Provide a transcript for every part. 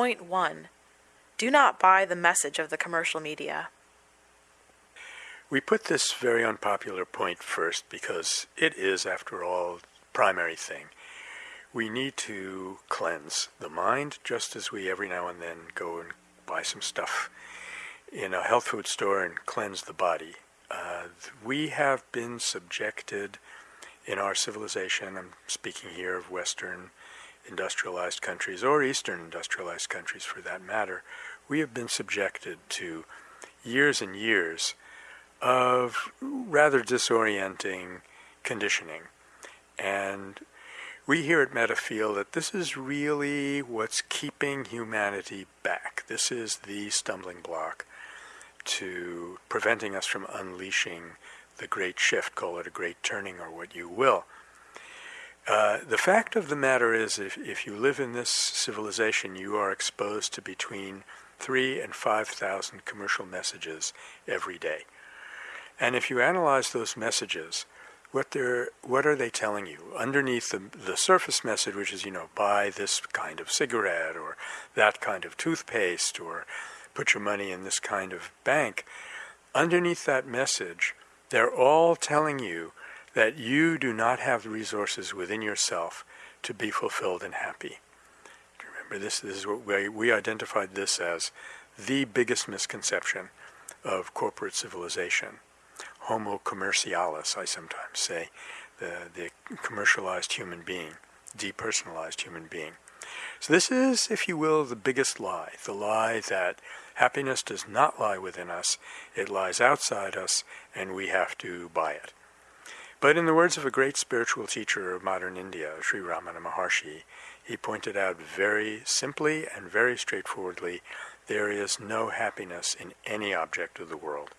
Point 1 Do not buy the message of the commercial media. We put this very unpopular point first because it is, after all, the primary thing. We need to cleanse the mind just as we every now and then go and buy some stuff in a health food store and cleanse the body. Uh, we have been subjected in our civilization, I'm speaking here of Western industrialized countries or Eastern industrialized countries for that matter, we have been subjected to years and years of rather disorienting conditioning. And we here at Metta feel that this is really what's keeping humanity back. This is the stumbling block to preventing us from unleashing the great shift, call it a great turning or what you will. Uh, the fact of the matter is, if, if you live in this civilization, you are exposed to between three and 5,000 commercial messages every day. And if you analyze those messages, what they're what are they telling you underneath the the surface message, which is you know buy this kind of cigarette or that kind of toothpaste or put your money in this kind of bank. Underneath that message, they're all telling you that you do not have the resources within yourself to be fulfilled and happy. Remember, this, this is what we, we identified this as the biggest misconception of corporate civilization homo commercialis, I sometimes say, the, the commercialized human being, depersonalized human being. So this is, if you will, the biggest lie, the lie that happiness does not lie within us, it lies outside us, and we have to buy it. But in the words of a great spiritual teacher of modern India, Sri Ramana Maharshi, he pointed out very simply and very straightforwardly, there is no happiness in any object of the world.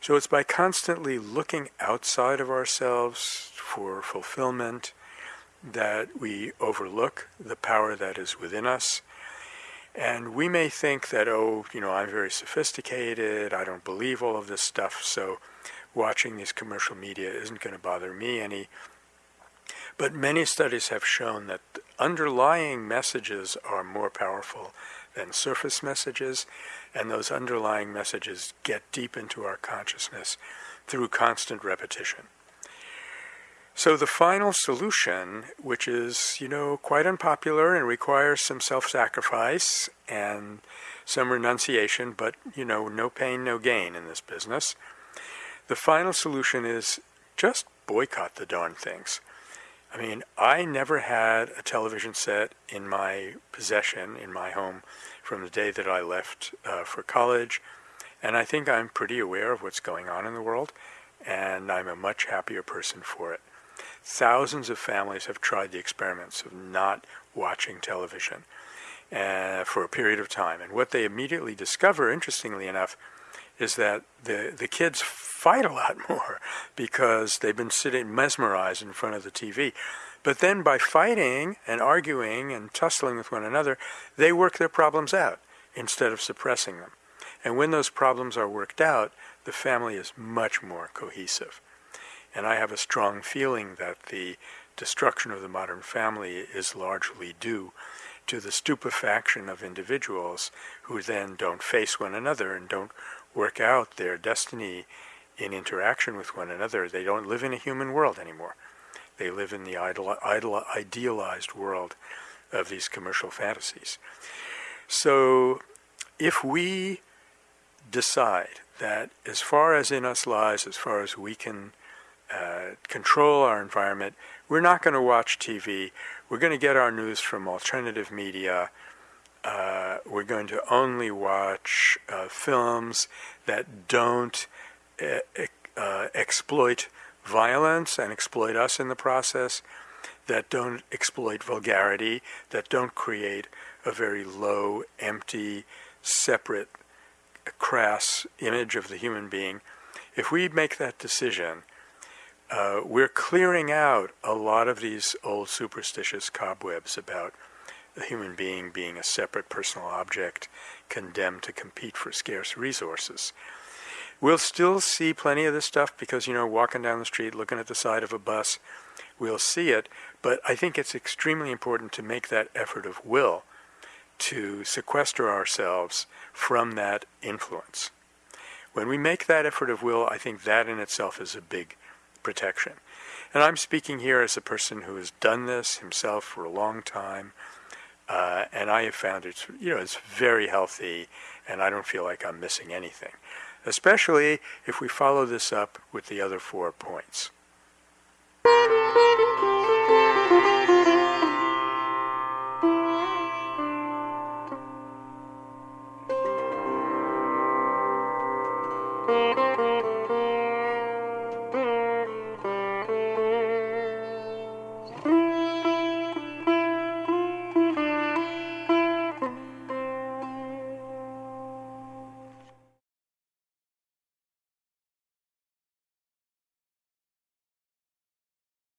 So it's by constantly looking outside of ourselves for fulfillment that we overlook the power that is within us. And we may think that, oh, you know, I'm very sophisticated, I don't believe all of this stuff, so watching these commercial media isn't going to bother me any. But many studies have shown that underlying messages are more powerful than surface messages, and those underlying messages get deep into our consciousness through constant repetition. So the final solution, which is, you know, quite unpopular and requires some self-sacrifice and some renunciation, but, you know, no pain, no gain in this business. The final solution is just boycott the darn things. I mean, I never had a television set in my possession, in my home, from the day that I left uh, for college. And I think I'm pretty aware of what's going on in the world, and I'm a much happier person for it. Thousands of families have tried the experiments of not watching television uh, for a period of time. And what they immediately discover, interestingly enough, is that the, the kids fight a lot more because they've been sitting mesmerized in front of the TV. But then by fighting and arguing and tussling with one another, they work their problems out instead of suppressing them. And when those problems are worked out, the family is much more cohesive. And I have a strong feeling that the destruction of the modern family is largely due to the stupefaction of individuals who then don't face one another and don't work out their destiny in interaction with one another. They don't live in a human world anymore. They live in the idealized world of these commercial fantasies. So if we decide that as far as in us lies, as far as we can uh, control our environment, we're not going to watch TV. We're going to get our news from alternative media. Uh, we're going to only watch uh, films that don't uh, uh, exploit violence and exploit us in the process, that don't exploit vulgarity, that don't create a very low, empty, separate, crass image of the human being, if we make that decision, uh, we're clearing out a lot of these old superstitious cobwebs about the human being being a separate personal object condemned to compete for scarce resources. We'll still see plenty of this stuff because, you know, walking down the street, looking at the side of a bus, we'll see it. But I think it's extremely important to make that effort of will to sequester ourselves from that influence. When we make that effort of will, I think that in itself is a big protection. And I'm speaking here as a person who has done this himself for a long time, uh, and I have found it, you know, it's very healthy, and I don't feel like I'm missing anything. Especially if we follow this up with the other four points. Música